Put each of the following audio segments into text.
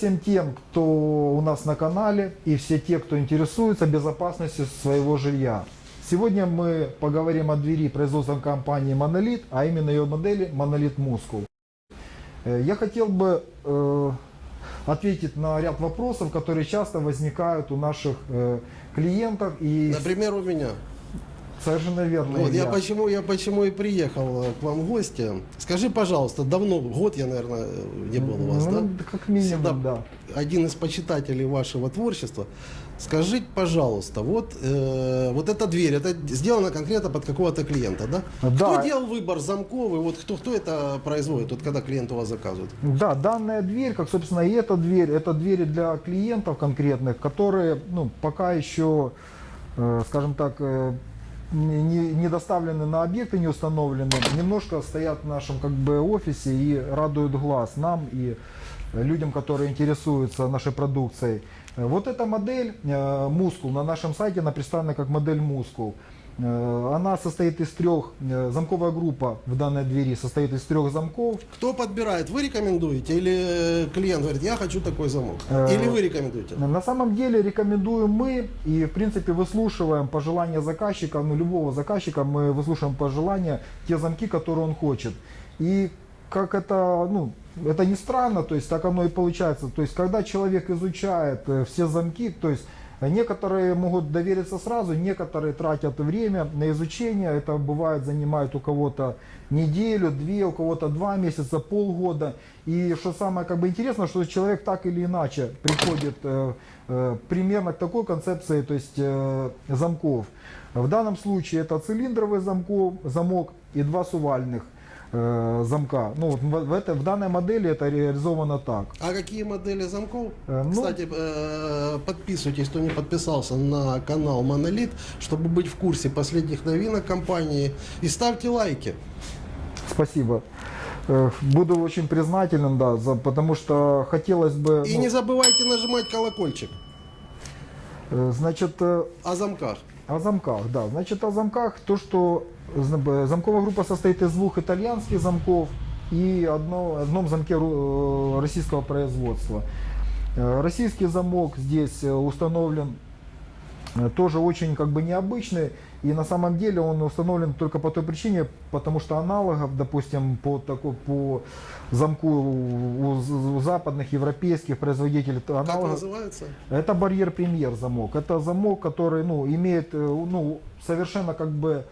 Всем тем, кто у нас на канале и все те, кто интересуется безопасностью своего жилья. Сегодня мы поговорим о двери производственной компании Monolith, а именно ее модели Monolith Muscle. Э, Я хотел бы э, ответить на ряд вопросов, которые часто возникают у наших э, клиентов. И Например, у меня. Совершенно верно. Вот, я почему, я почему и приехал э, к вам в гости. Скажи, пожалуйста, давно, год я, наверное, не был у вас, Ну, да? Как минимум, Всегда да. один из почитателей вашего творчества. Скажите, пожалуйста, вот, э, вот эта дверь, это сделано конкретно под какого-то клиента, да? Да. Кто делал выбор замков, и вот кто, кто это производит, вот когда клиент у вас заказывает? Да, данная дверь, как собственно и эта дверь, это двери для клиентов конкретных, которые ну, пока еще, э, скажем так, э, не, не- доставлены на объекты, не установлены, немножко стоят в нашем как бы офисе и радуют глаз нам и людям, которые интересуются нашей продукцией. Вот эта модель э, Мускул на нашем сайте, она представлена как модель Мускул. Э, Она состоит из трех, э, замковая группа в данной двери состоит из трех замков. Кто подбирает? Вы рекомендуете или э, клиент говорит, я хочу такой замок? Или вы рекомендуете? На самом деле рекомендуем мы и в принципе выслушиваем пожелания заказчика, ну любого заказчика мы выслушиваем пожелания, те замки, которые он хочет. И как это, ну, это не странно, то есть так оно и получается. То есть когда человек изучает все замки, то есть Некоторые могут довериться сразу, некоторые тратят время на изучение. Это бывает занимает у кого-то неделю, две, у кого-то два месяца, полгода. И что самое как бы интересно, что человек так или иначе приходит э, э, примерно к такой концепции, то есть э, замков. В данном случае это цилиндровый замков, замок и два сувальных э, замка. Ну, вот в, в это, в данной модели это реализовано так. А какие модели замков? Э, ну- Кстати, э, подписывайтесь, кто не подписался на канал Monolith, чтобы быть в курсе последних новинок компании. И ставьте лайки. Спасибо. Э, Буду очень признателен, да, за, потому что хотелось бы, И ну, не забывайте нажимать колокольчик э, значит, о замках. О замках, да, значит, о замках, то, что замковая группа состоит из двух итальянских замков и одно, одном замке э, российского производства. Э, Российский замок здесь э, установлен тоже очень как бы необычный. И на самом деле он установлен только по той причине, потому что аналогов, допустим, по, такой, по замку у, у западных европейских производителей то Как аналогов, называется? это барьер премьер замок. Это замок, который ну, имеет э, ну, совершенно как бы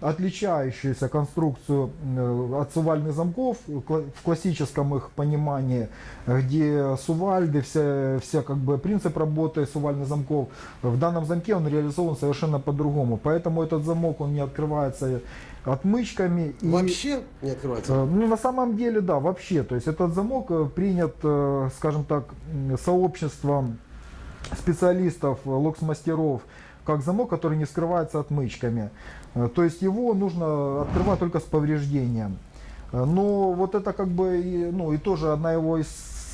отличающуюся конструкцию э, от сувальных замков в классическом их понимании, где сувальды, вся, вся как бы принцип работы сувальных замков, в данном замке он реализован совершенно по-другому. Поэтому этот замок он не открывается отмычками. и- Вообще не открывается. Э, Ну, на самом деле, да, вообще. То есть этот замок э, принят, э, скажем так, сообществом специалистов, э, локс-мастеров, как замок, который не скрывается отмычками. Э, То есть его нужно открывать только с повреждением. Э, Но вот это как бы, ну, и тоже одна его из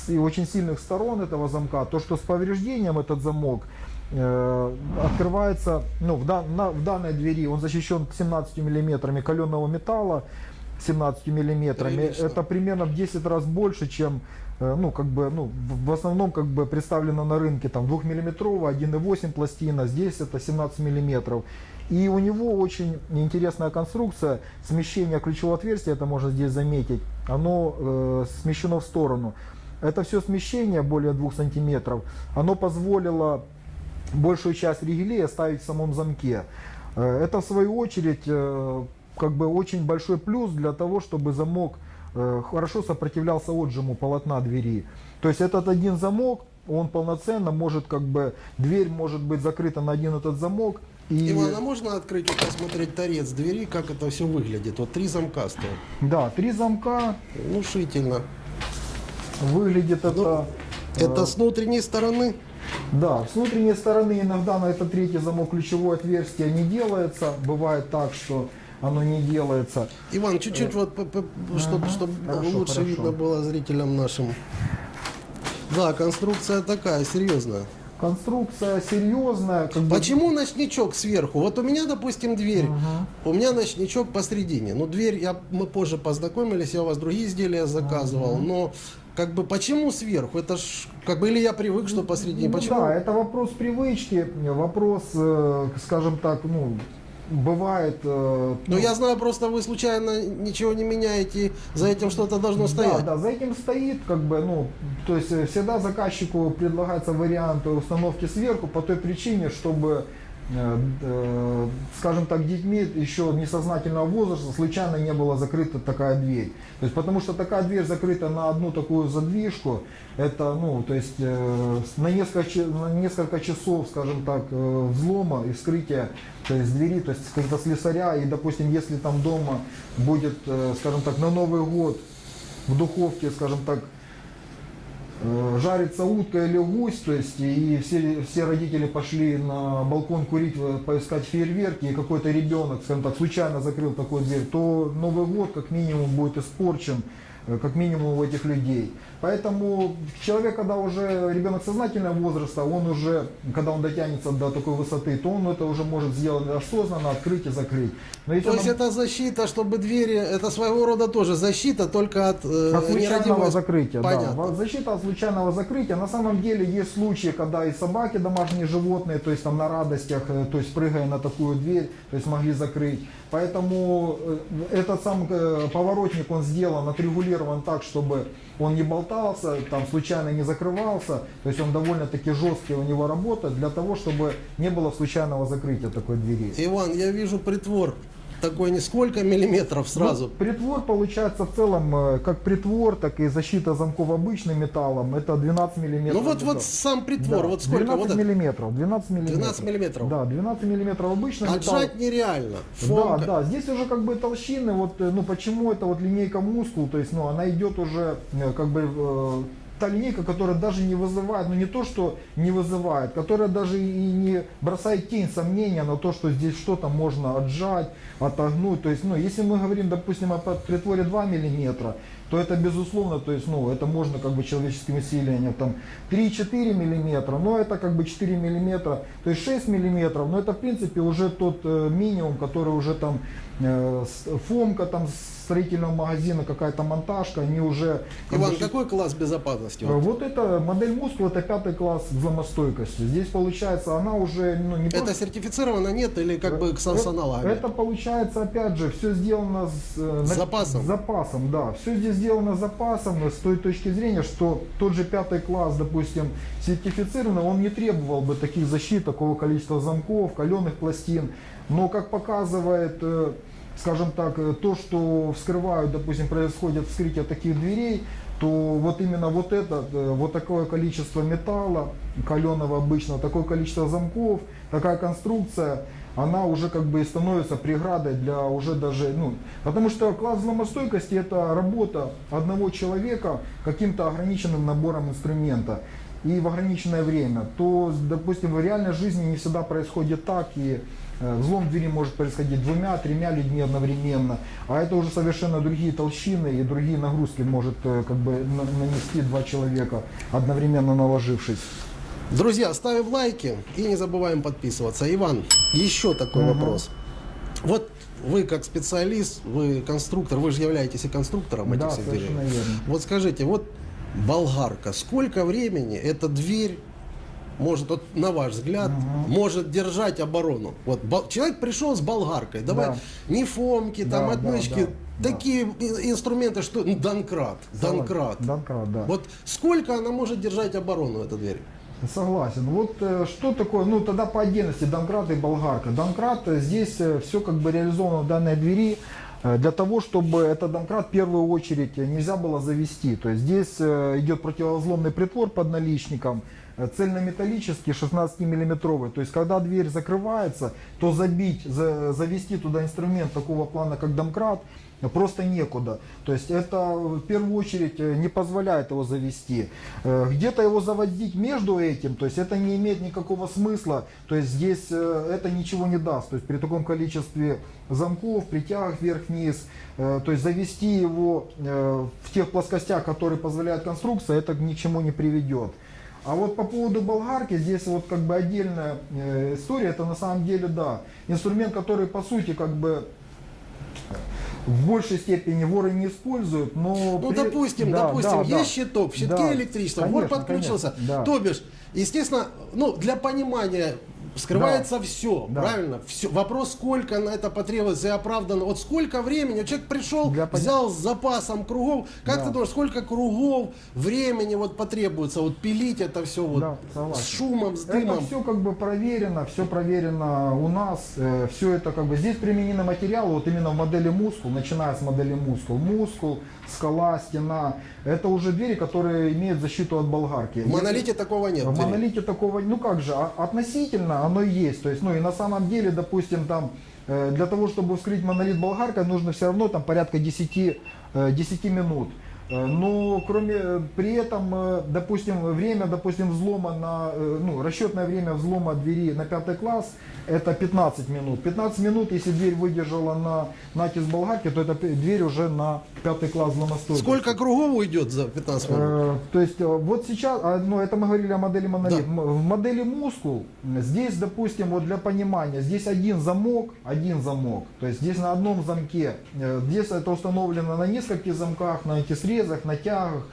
и очень сильных сторон этого замка, то, что с повреждением этот замок э, открывается, ну, в, дан- на- в данной двери он защищен 17 миллиметрами каленого металла, 17 миллиметрами. Прилично. Это примерно в 10 раз больше, чем, э, ну, как бы, ну, в, основном, как бы, представлено на рынке, там, 2-миллиметровая, 1,8 пластина, здесь это 17 миллиметров. И у него очень интересная конструкция, смещение ключевого отверстия, это можно здесь заметить, оно э, смещено в сторону. Это все смещение, более 2 сантиметров, оно позволило большую часть ригелей оставить в самом замке. Э, Это в свою очередь э, как бы очень большой плюс для того, чтобы замок э, хорошо сопротивлялся отжиму полотна двери. То есть этот один замок, он полноценно может как бы, дверь может быть закрыта на один этот замок. И, Иван, а можно открыть и посмотреть торец двери, как это все выглядит? Вот три замка стоят. да, три замка, Внушительно. выглядит это... Ну, Это с внутренней стороны. Да, с внутренней стороны иногда на этот третий замок ключевое отверстие не делается. Бывает так, что оно не делается. Иван, чуть-чуть вот, чтобы, чтобы Хорошо, лучше хорошо. видно было зрителям нашим. Да, конструкция такая, серьезная. Конструкция серьезная. Как бы- Почему ночничок сверху? Вот у меня, допустим, дверь. У меня ночничок посредине. Ну, дверь, я, мы позже познакомились, я у вас другие изделия заказывал. Но как бы почему сверху? Это ж как бы или я привык, что посредине. Ну Почему? Да, это вопрос привычки, вопрос, э, скажем так, ну, бывает... э, Но ну, я знаю, просто вы случайно ничего не меняете, за этим что-то должно стоять. Да, да, за этим стоит, как бы, ну, то есть э, всегда заказчику предлагается вариант установки сверху по той причине, чтобы, скажем так, детьми еще несознательного возраста случайно не была закрыта такая дверь. То есть, потому что такая дверь закрыта на одну такую задвижку, это, ну, то есть, э, на, несколько, на несколько часов, скажем так, э, взлома и вскрытия то есть двери, то есть когда слесаря, и, допустим, если там дома будет, э, скажем так, на Новый год в духовке, скажем так, э, жарится утка или гусь, то есть и все, все родители пошли на балкон курить, э, поискать фейерверки, и какой-то ребенок, скажем так, случайно закрыл такую дверь, то Новый год как минимум будет испорчен, э, как минимум у этих людей. Поэтому человек, когда уже ребенок сознательного возраста, он уже, когда он дотянется до такой высоты, то он это уже может сделать осознанно, открыть и закрыть. Но То есть он- это защита, чтобы двери, это своего рода тоже защита, только от, э, От случайного закрытия, Понятно. да. Защита от случайного закрытия. На самом деле есть случаи, когда и собаки, домашние животные, то есть там на радостях, э, то есть прыгая на такую дверь, то есть могли закрыть. Поэтому э, этот сам э, поворотник, он сделан, отрегулирован так, чтобы он не болтался, там случайно не закрывался. То есть он довольно-таки жесткий у него работа для того, чтобы не было случайного закрытия такой двери. Иван, я вижу притвор такой не сколько миллиметров сразу. Ну, притвор получается в целом, э, как притвор, так и защита замков обычным металлом, это 12 миллиметров. ну вот, вот металл. сам притвор, Да, вот сколько 12 вот миллиметров, 12 миллиметров. 12 миллиметров. Да, 12 миллиметров обычно металл. Отжать нереально. Да, Фомка. да, здесь уже как бы толщины, вот, э, ну почему это вот линейка мускул, то есть, ну она идет уже э, как бы та линейка, которая даже не вызывает, ну не то, что не вызывает, которая даже и не бросает тень сомнения на то, что здесь что-то можно отжать, отогнуть. То есть, ну, если мы говорим, допустим, о притворе 2 миллиметра, то это безусловно, то есть, ну, это можно как бы человеческим усилием, там, 3-4 миллиметра, но это как бы 4 миллиметра, то есть 6 миллиметров, но это в принципе уже тот э, минимум, который уже там фомка там строительного магазина, какая-то монтажка, они уже... как Иван, бы, какой класс безопасности? Э, Вот это модель мускул, это пятый класс взломостойкости. Здесь получается, она уже ну, не Это просто- сертифицировано, нет, или как бы с, с аналогами? это получается, опять же, все сделано с, э, С запасом. с запасом, да. Все здесь сделано с запасом э, с той точки зрения, что тот же пятый класс, допустим, сертифицированный, он не требовал бы таких защит, такого количества замков, каленых пластин. Но, как показывает, э, скажем так, э, то, что вскрывают, допустим, происходит вскрытие таких дверей, то вот именно вот это, э, вот такое количество металла, каленого обычного, такое количество замков, такая конструкция, она уже как бы и становится преградой для уже даже, ну, потому что класс взломостойкости это работа одного человека каким-то ограниченным набором инструмента и в ограниченное время, то, допустим, в реальной жизни не всегда происходит так, и э, взлом двери может происходить двумя, тремя людьми одновременно, а это уже совершенно другие толщины и другие нагрузки может э, как бы на- нанести два человека, одновременно наложившись. Друзья, ставим лайки и не забываем подписываться. Иван, еще такой Мгм. вопрос. Вот вы как специалист, вы конструктор, вы же являетесь и конструктором этих Да, всех дверей. совершенно верно. Вот скажите, вот болгарка, сколько времени эта дверь может, вот, на ваш взгляд, Мгм. может держать оборону? Вот бол- человек пришел с болгаркой, давай Да. не фомки, там Да, отмычки, да, да, такие и- инструменты, что ну, Донкрат, Донкрат. Донкрат, да. Вот сколько она может держать оборону, эта дверь? Согласен. Вот э, что такое, ну тогда по отдельности Донкрат и Болгарка. Донкрат э, здесь все как бы реализовано в данной двери э, для того, чтобы этот Донкрат в первую очередь э, нельзя было завести. То есть здесь э, идет противовозломный притвор под наличником, э, цельнометаллический 16 миллиметровый. То есть когда дверь закрывается, то забить, за- завести туда инструмент такого плана, как Домкрат, просто некуда. То есть это в первую очередь э, не позволяет его завести. Э, Где-то его заводить между этим, то есть это не имеет никакого смысла. То есть здесь э, это ничего не даст. То есть при таком количестве замков, притягах вверх-вниз, то есть завести его в тех плоскостях, которые позволяет конструкция, это ни к чему не приведет. А вот по поводу болгарки, здесь вот как бы отдельная история, это на самом деле, да, инструмент, который по сути как бы в большей степени воры не используют, но... Ну, при- допустим, Да, допустим, да, да. есть щиток, в щитке Да, электричество, вор конечно, подключился. конечно, да. То бишь, естественно, ну, для понимания скрывается все, Да. правильно? Все. Вопрос, сколько на это потребуется и оправдано. Вот сколько времени, вот человек пришел, Для взял с запасом кругов. Как Да. ты думаешь, сколько кругов времени вот потребуется вот пилить это все вот Да, согласен. с шумом, с Это дымом? все как бы проверено, все проверено у нас, все это как бы здесь применены материалы, вот именно в модели мускул, начиная с модели мускул, мускул, скала, стена, это уже двери, которые имеют защиту от болгарки. В монолите такого нет. В монолите такого, ну как же, а- относительно оно есть. То есть, ну и на самом деле, допустим, там э, для того, чтобы вскрыть монолит болгаркой, нужно все равно там порядка 10, э, 10 минут. Э, Но кроме э, при этом, э, допустим, время, допустим, взлома на, ну, расчетное время взлома двери на пятый класс это 15 минут. 15 минут, если дверь выдержала на натиск болгарки, то эта п- дверь уже на пятый класс взломостойкости. Сколько кругов уйдет за 15 минут? Э, То есть вот сейчас, а, ну это мы говорили о модели монолит. Да. В модели мускул здесь, допустим, вот для понимания, здесь один замок, один замок. То есть здесь на одном замке, здесь это установлено на нескольких замках, на антисрезах, на тягах.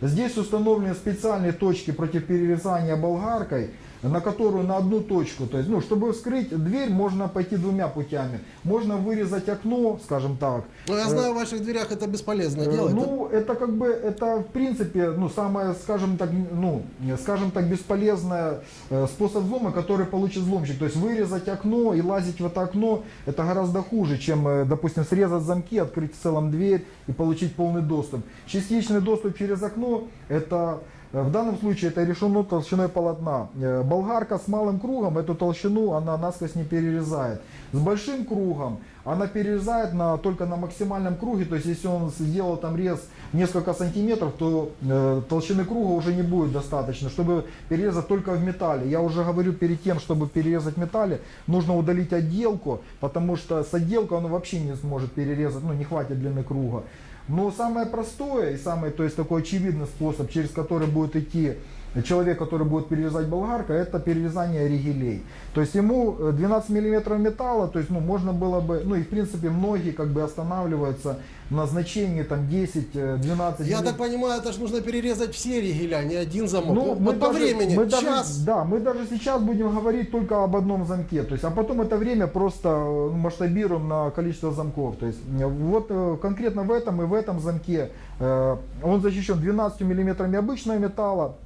Здесь установлены специальные точки против перерезания болгаркой, на которую на одну точку. То есть, ну, чтобы вскрыть дверь, можно пойти двумя путями. Можно вырезать окно, скажем так. Ну, я Э, знаю, в ваших дверях это бесполезно Э, делать. Ну, это как бы, это в принципе, ну, самое, скажем так, ну, э, скажем так, бесполезный э, способ взлома, который получит взломщик. То есть вырезать окно и лазить в это окно, это гораздо хуже, чем, э, допустим, срезать замки, открыть в целом дверь и получить полный доступ. Частичный доступ через окно, это э, в данном случае это решено толщиной полотна. Э, Болгарка с малым кругом эту толщину она насквозь не перерезает. С большим кругом она перерезает на, только на максимальном круге, то есть если он сделал там рез несколько сантиметров, то э, толщины круга уже не будет достаточно, чтобы перерезать только в металле. Я уже говорю, перед тем, чтобы перерезать металле, нужно удалить отделку, потому что с отделкой он вообще не сможет перерезать, ну не хватит длины круга. Но самое простое и самый, то есть такой очевидный способ, через который будет идти человек, который будет перерезать болгарка, это перерезание ригелей. То есть ему э, 12 миллиметров металла, то есть ну, можно было бы, ну и в принципе многие как бы останавливаются на значении там 10-12 Я так понимаю, это же нужно перерезать все ригеля, не один замок. ну, вот по даже- времени, мы даже- час. да, мы даже сейчас будем говорить только об одном замке. То есть, а потом это время просто э, масштабируем на количество замков. То есть, э, вот э, конкретно в этом и в этом замке э, он защищен 12 миллиметрами обычного металла.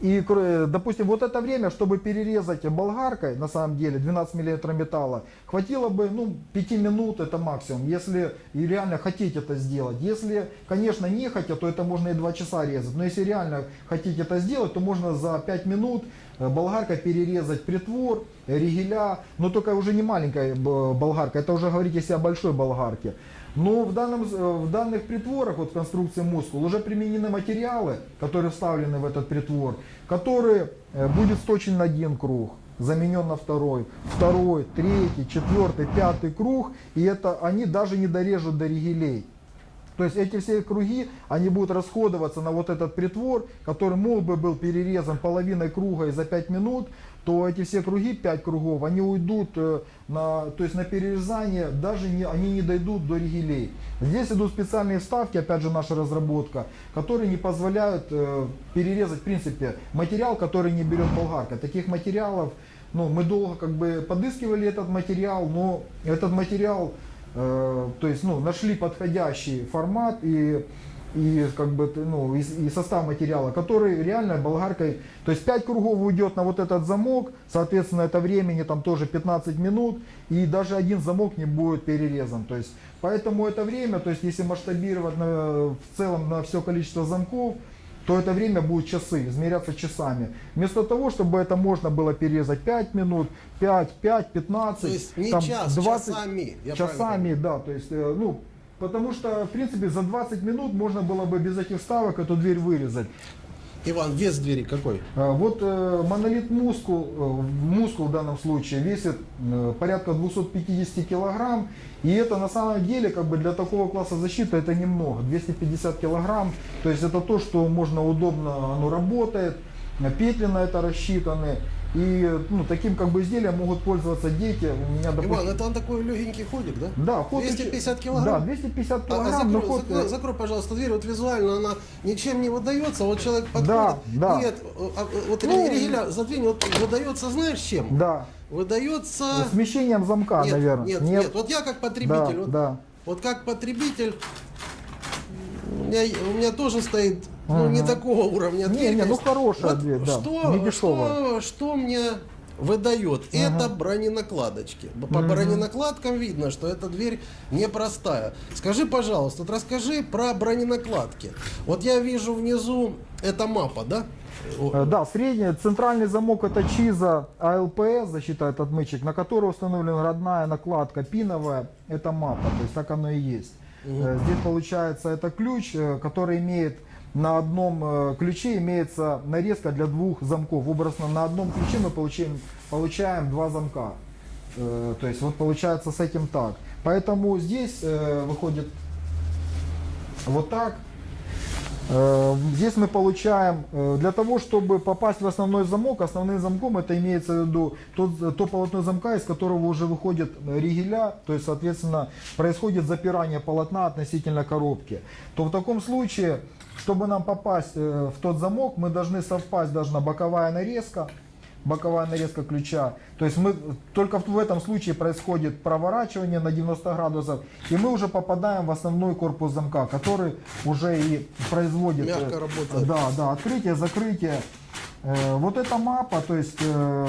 И, э, допустим, вот это время, чтобы перерезать болгаркой, на самом деле, 12 мм металла, хватило бы, ну, 5 минут, это максимум, если и реально хотите это сделать. Если, конечно, не хотя, то это можно и 2 часа резать. Но если реально хотите это сделать, то можно за 5 минут э, болгаркой перерезать притвор, э, ригеля, но только уже не маленькая болгарка, это уже говорить если о большой болгарке. Но в, данном, э, в данных притворах, вот в конструкции мускул, уже применены материалы, которые вставлены в этот притвор, который э, будет сточен на один круг, заменен на второй, второй, третий, четвертый, пятый круг, и это они даже не дорежут до ригелей. То есть эти все круги, они будут расходоваться на вот этот притвор, который мог бы был перерезан половиной круга и за 5 минут, то эти все круги, 5 кругов, они уйдут э, на, то есть на перерезание, даже не, они не дойдут до ригелей. Здесь идут специальные вставки, опять же наша разработка, которые не позволяют э, перерезать, в принципе, материал, который не берет болгарка. Таких материалов, ну, мы долго как бы подыскивали этот материал, но этот материал Э, то есть ну, нашли подходящий формат и, и, как бы, ну, и, и состав материала, который реально болгаркой, то есть 5 кругов уйдет на вот этот замок, соответственно это времени там тоже 15 минут, и даже один замок не будет перерезан. То есть, поэтому это время, то есть если масштабировать на- в целом на все количество замков, то это время будет часы, измеряться часами. Вместо того, чтобы это можно было перерезать 5 минут, 5, 5, 15, То есть не там, час, часами, я правильно часами, да, то есть, э, ну, потому что, в принципе, за 20 минут можно было бы без этих вставок эту дверь вырезать. Иван, вес двери какой? А, Вот э, монолит мускул, э, мускул в данном случае весит э, порядка 250 килограмм. И это на самом деле как бы для такого класса защиты это немного. 250 килограмм. То есть это то, что можно удобно, оно работает. Петли на это рассчитаны. И ну, таким как бы изделием могут пользоваться дети. У меня, допустим, Иван, это он такой легенький ходик, да? да, ход 250 очень- килограмм? Да, 250 А- а килограмм, но закрой, ход... закрой- э, закрой, пожалуйста, дверь. Вот визуально она ничем не выдается. Вот человек подходит. Да, да. Нет, а, э, вот Ну, региля задвинь, вот выдается, знаешь, чем? Да, Выдается. смещением замка, Нет, наверное. нет, нет, Вот я как потребитель, Да, вот, да. вот как потребитель, меня, у меня тоже стоит, ну, не Мгм. такого уровня Не, дверь. не, ну, хорошая дверь, да, Что, не дешевая. что, что мне выдает? Это броненакладочки. По броненакладкам видно, что эта дверь непростая. Скажи, пожалуйста, вот расскажи про броненакладки. Вот я вижу внизу, это мапа, да? Э, Да, средний, центральный замок это ЧИЗа АЛПС, защита от отмычек, на которой установлена родная накладка пиновая, это мапа, то есть так оно и есть. Э, Здесь получается это ключ, э, который имеет на одном э, ключе имеется нарезка для двух замков. Образно на одном ключе мы получаем, получаем два замка. То есть вот получается с этим так. Поэтому здесь выходит вот так. Э, Здесь мы получаем, э, для того, чтобы попасть в основной замок, основным замком это имеется в виду тот, то полотно замка, из которого уже выходит э, ригеля, то есть, соответственно, происходит запирание полотна относительно коробки. То в таком случае, чтобы нам попасть в тот замок, мы должны совпасть, должна боковая нарезка, боковая нарезка ключа. То есть мы только в этом случае происходит проворачивание на 90 градусов, и мы уже попадаем в основной корпус замка, который уже и производит э, Мягко работает. Да, да, открытие, закрытие. Э, Вот эта мапа, то есть э,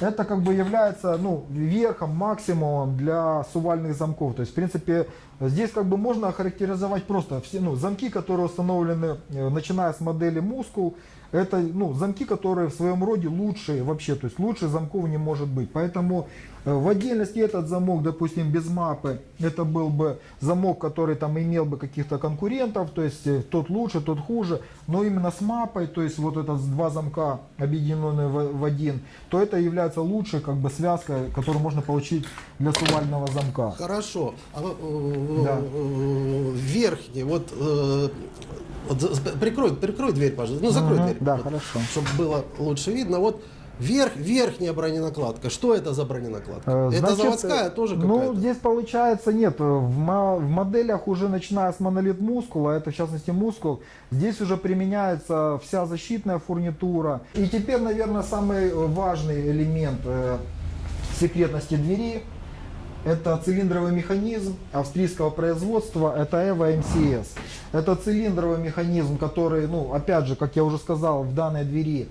это как бы является ну, верхом, максимумом для сувальных замков. То есть, в принципе, здесь как бы можно охарактеризовать просто все ну, замки, которые установлены, э, начиная с модели Мускул, это ну, замки, которые в своем роде лучшие вообще, то есть лучше замков не может быть. Поэтому э, в отдельности этот замок, допустим, без мапы, это был бы замок, который там имел бы каких-то конкурентов, то есть э, тот лучше, тот хуже, но именно с мапой, то есть вот это с два замка объединенные в, в один, то это является лучшей как бы связкой, которую можно получить для сувального замка. Хорошо. А, э, Да. верхний, вот, прикрой, прикрой дверь, пожалуйста. Ну, закрой Мгм, дверь. Да, вот, хорошо. Чтобы было лучше видно. Вот верх, верхняя броненакладка. Что это за броненакладка? Э, это значит, заводская тоже Ну, какая-то? здесь получается нет. В, мо- в моделях уже начиная с монолит мускула, это в частности мускул, здесь уже применяется вся защитная фурнитура. И теперь, наверное, самый э, важный элемент э, секретности двери это цилиндровый механизм австрийского производства, это EVO MCS. Это цилиндровый механизм, который, ну, опять же, как я уже сказал, в данной двери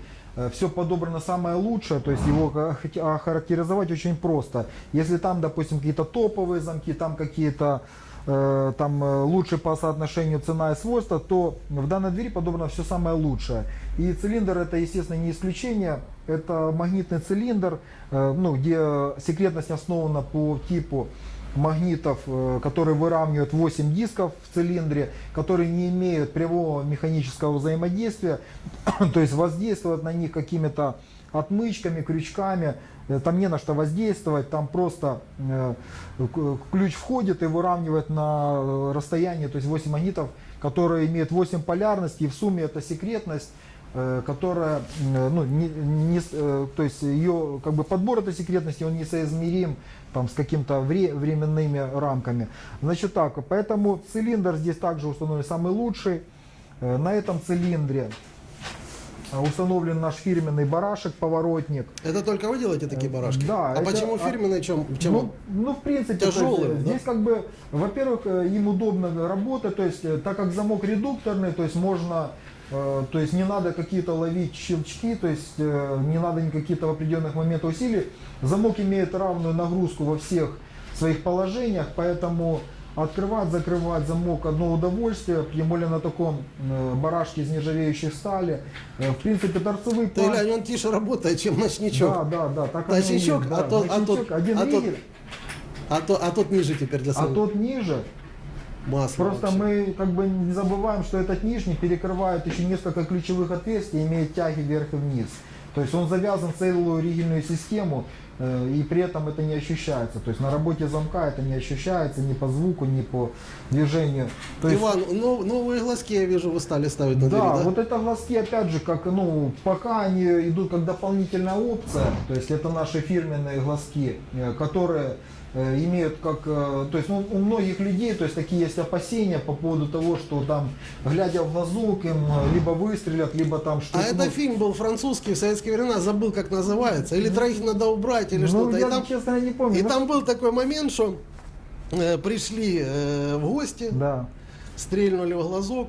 все подобрано самое лучшее, то есть его ха- охарактеризовать очень просто. Если там, допустим, какие-то топовые замки, там какие-то э, там э, лучше по соотношению цена и свойства, то в данной двери подобрано все самое лучшее. И цилиндр это, естественно, не исключение. Это магнитный цилиндр, э, ну, где секретность основана по типу магнитов, э, которые выравнивают 8 дисков в цилиндре, которые не имеют прямого механического взаимодействия, то есть воздействовать на них какими-то отмычками, крючками, э, там не на что воздействовать, там просто э, ключ входит и выравнивает на э, расстоянии, то есть 8 магнитов, которые имеют 8 полярностей, и в сумме это секретность, э, которая, э, ну, не, не э, то есть ее как бы подбор этой секретности, он несоизмерим там с каким-то вре- временными рамками. Значит так, поэтому цилиндр здесь также установлен самый лучший. Э, На этом цилиндре э, установлен наш фирменный барашек, поворотник. Это только вы делаете такие барашки? да, А это- почему а- фирменный? Чем, чем Ну, ну, в принципе, то есть, Тяжелый, э, да? здесь как бы, во-первых, э, им удобно работать, то есть, э, так как замок редукторный, то есть можно, э, то есть не надо какие-то ловить щелчки, то есть э, не надо никакие-то в определенных моментах усилий. Замок имеет равную нагрузку во всех своих положениях, поэтому открывать, закрывать замок одно удовольствие, тем более на таком э, барашке из нержавеющей стали. Э, в принципе, торцевый план- глянь, он тише работает, чем ночничок. Да, да, да, так Ночничок, а да. а Ночничок, то- один а то- ригель, А, то, а тот ниже теперь для а самого тот ниже. масла. Просто вообще. мы как бы не забываем, что этот нижний перекрывает еще несколько ключевых отверстий имеет тяги вверх и вниз. То есть он завязан в целую ригельную систему. э, и при этом это не ощущается. То есть на работе замка это не ощущается ни по звуку, ни по движению. То есть, Иван, нов- новые глазки, я вижу, вы стали ставить на да, двери, да? вот это глазки, опять же, как, ну, пока они идут как дополнительная опция, то есть это наши фирменные глазки, э, которые имеют как, э, то есть ну, у многих людей, то есть такие есть опасения по поводу того, что там, глядя в глазок, им э, либо выстрелят, либо там А что-то. это фильм был французский в советские времена, забыл как называется, или троих надо убрать, или ну, что-то. И я, там, честно, не помню. и Ну, там был такой момент, что э, пришли э, в гости, Да. стрельнули в глазок.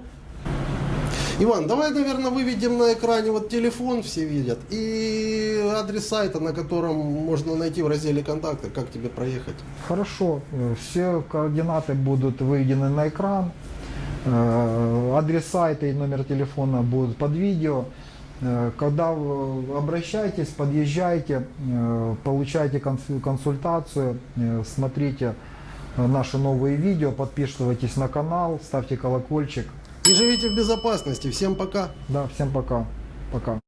Иван, давай, наверное, выведем на экране вот телефон, все видят, и адрес сайта, на котором можно найти в разделе контакты, как тебе проехать. Хорошо, все координаты будут выведены на экран. Э, Адрес сайта и номер телефона будут под видео. Э, Когда обращайтесь, подъезжайте, э, получайте конс- консультацию, смотрите наши новые видео, подписывайтесь на канал, ставьте колокольчик. И живите в безопасности. Всем пока. Да, всем пока. Пока.